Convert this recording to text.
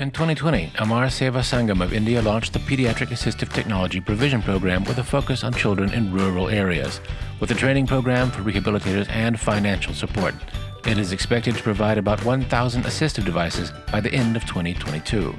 In 2020, Amar Seva Sangam of India launched the Pediatric Assistive Technology Provision Program with a focus on children in rural areas, with a training program for rehabilitators and financial support. It is expected to provide about 1,000 assistive devices by the end of 2022.